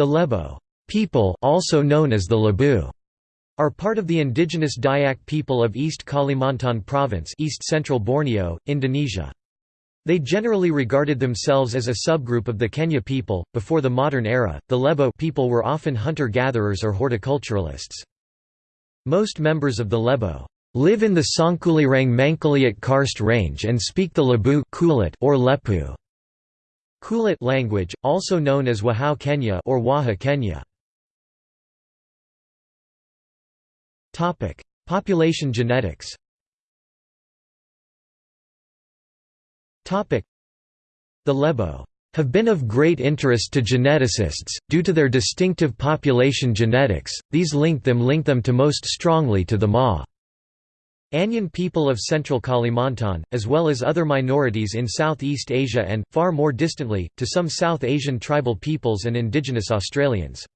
The Lebo people also known as the Lebu are part of the indigenous Dayak people of East Kalimantan Province East Central Borneo, Indonesia. They generally regarded themselves as a subgroup of the Kenyah people. Before the modern era, the Lebo people were often hunter-gatherers or horticulturalists. Most members of the Lebo live in the Sangkulirang Mangkalihat Karst range and speak the Lebu or Lepu. Kulit language, also known as Wahau Kenyah or Waha Kenyah. Topic: Population genetics. Topic: The Lebo have been of great interest to geneticists due to their distinctive population genetics. These link them link them to most strongly to the Ma. Anyan people of central Kalimantan, as well as other minorities in Southeast Asia and, far more distantly, to some South Asian tribal peoples and indigenous Australians.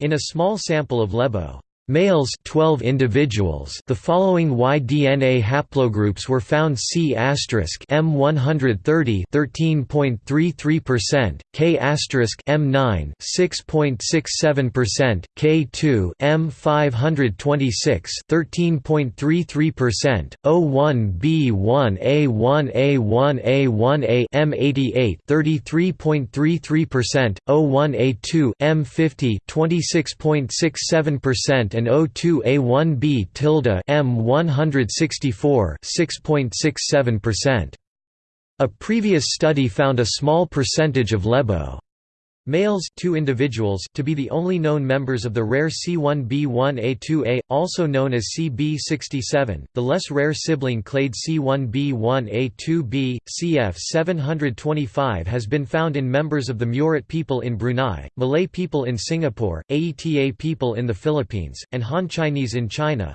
In a small sample of Lebo Males 12 individuals. The following Y-DNA haplogroups were found. C** M130 13.33%, K** M9 6.67%, K2 M526 13.33%, O1B1A1A1A1A M88 33.33%, O1A2 M50 26.67% and O2A1B tilde M164 6.67%. A previous study found a small percentage of Lebo Males two individuals to be the only known members of the rare C1b1A2A, also known as CB67, the less rare sibling clade C1b1A2B, CF725 has been found in members of the Murut people in Brunei, Malay people in Singapore, Aeta people in the Philippines, and Han Chinese in China.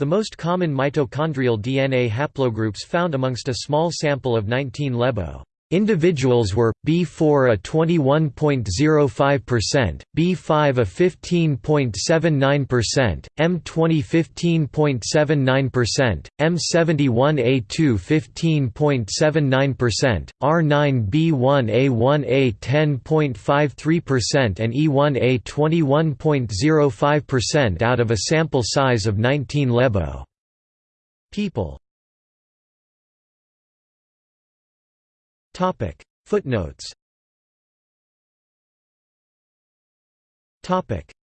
The most common mitochondrial DNA haplogroups found amongst a small sample of 19 Lebo Individuals were B4 a 21.05%, B5 a 15.79%, M20 15.79%, M71 A2 15.79%, R9 B1 A1A 10.53% and E1 A 21.05% out of a sample size of 19 Lebo people. Topic. Footnotes. Topic